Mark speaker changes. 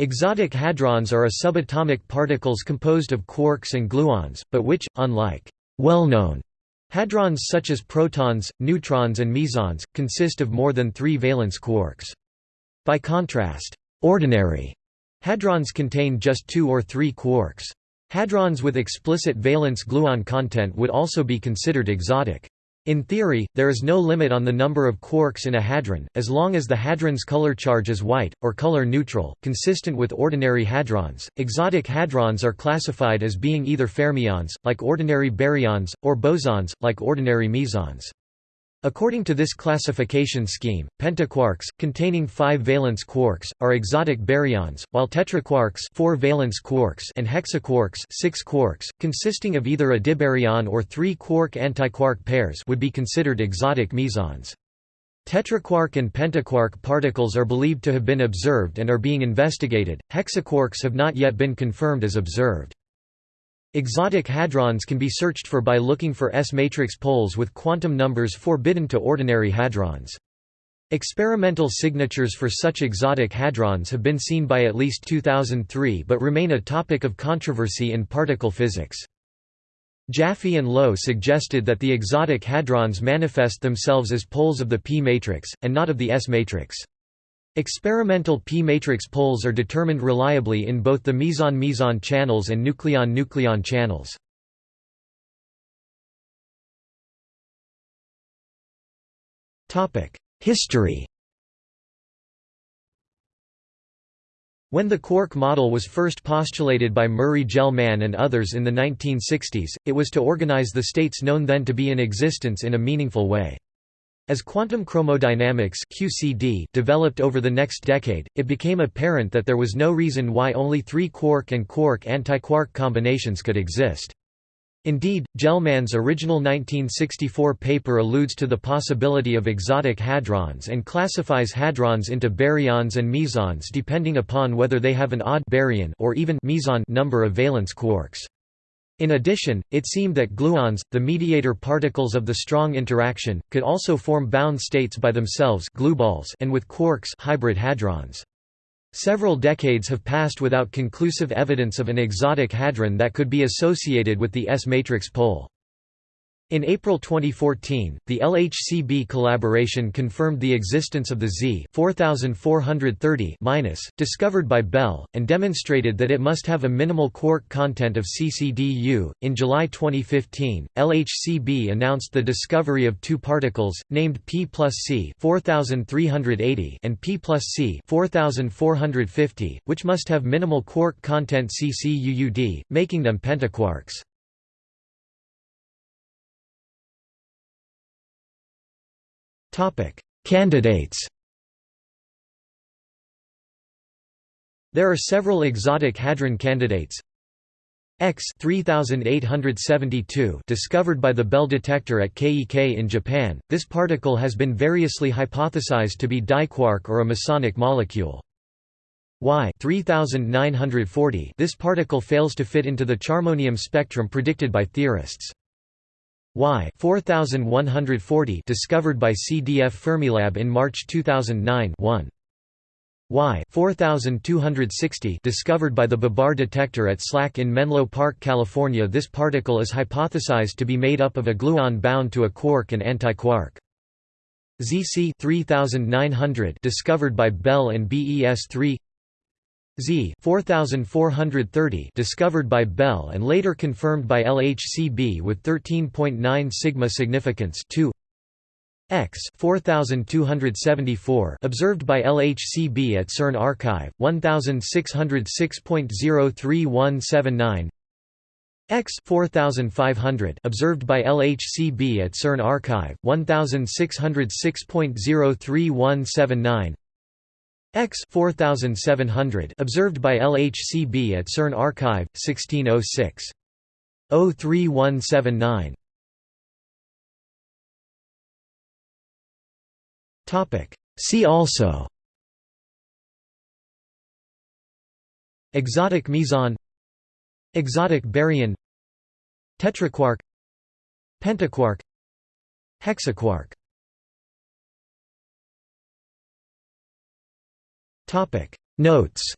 Speaker 1: Exotic hadrons are a subatomic particles composed of quarks and gluons, but which, unlike well-known hadrons such as protons, neutrons and mesons, consist of more than three valence quarks. By contrast, ordinary hadrons contain just two or three quarks. Hadrons with explicit valence gluon content would also be considered exotic. In theory, there is no limit on the number of quarks in a hadron, as long as the hadron's color charge is white, or color neutral, consistent with ordinary hadrons. Exotic hadrons are classified as being either fermions, like ordinary baryons, or bosons, like ordinary mesons. According to this classification scheme, pentaquarks, containing five valence quarks, are exotic baryons, while tetraquarks four valence quarks and hexaquarks six quarks, consisting of either a dibaryon or three quark antiquark pairs would be considered exotic mesons. Tetraquark and pentaquark particles are believed to have been observed and are being investigated, hexaquarks have not yet been confirmed as observed. Exotic hadrons can be searched for by looking for S-matrix poles with quantum numbers forbidden to ordinary hadrons. Experimental signatures for such exotic hadrons have been seen by at least 2003 but remain a topic of controversy in particle physics. Jaffe and Low suggested that the exotic hadrons manifest themselves as poles of the p-matrix, and not of the S-matrix. Experimental p-matrix poles are determined reliably in both the meson-meson channels and nucleon-nucleon channels. History When the quark model was first postulated by Murray Gell-Mann and others in the 1960s, it was to organize the states known then to be in existence in a meaningful way. As quantum chromodynamics QCD developed over the next decade, it became apparent that there was no reason why only three quark and quark-antiquark combinations could exist. Indeed, Gell-Mann's original 1964 paper alludes to the possibility of exotic hadrons and classifies hadrons into baryons and mesons depending upon whether they have an odd baryon or even meson number of valence quarks. In addition, it seemed that gluons, the mediator particles of the strong interaction, could also form bound states by themselves and with quarks hybrid hadrons. Several decades have passed without conclusive evidence of an exotic hadron that could be associated with the S-matrix pole. In April 2014, the LHCb collaboration confirmed the existence of the Z 4430 discovered by Belle, and demonstrated that it must have a minimal quark content of CCDU. In July 2015, LHCb announced the discovery of two particles, named P plus C 4380 and P plus C 4450, which must have minimal quark content CCUUD, making them pentaquarks. Topic: Candidates. There are several exotic hadron candidates. X 3872 discovered by the Belle detector at KEK in Japan. This particle has been variously hypothesized to be diquark or a mesonic molecule. Y 3940 This particle fails to fit into the charmonium spectrum predicted by theorists. Y 4140 discovered by CDF Fermilab in March 2009 1. Y 4260 discovered by the Babar detector at SLAC in Menlo Park, California This particle is hypothesized to be made up of a gluon bound to a quark and antiquark. ZC 3900 discovered by Belle and BES3 Z 4430 discovered by Belle and later confirmed by LHCb with 13.9 sigma significance 2 X 4274 observed by LHCb at CERN arXiv 1606.03179 X 4500 observed by LHCb at CERN arXiv 1606.03179 X 4700 observed by LHCb at CERN arXiv 1606 03179 Topic. See also. Exotic meson. Exotic baryon. Tetraquark Pentaquark. Hexaquark Notes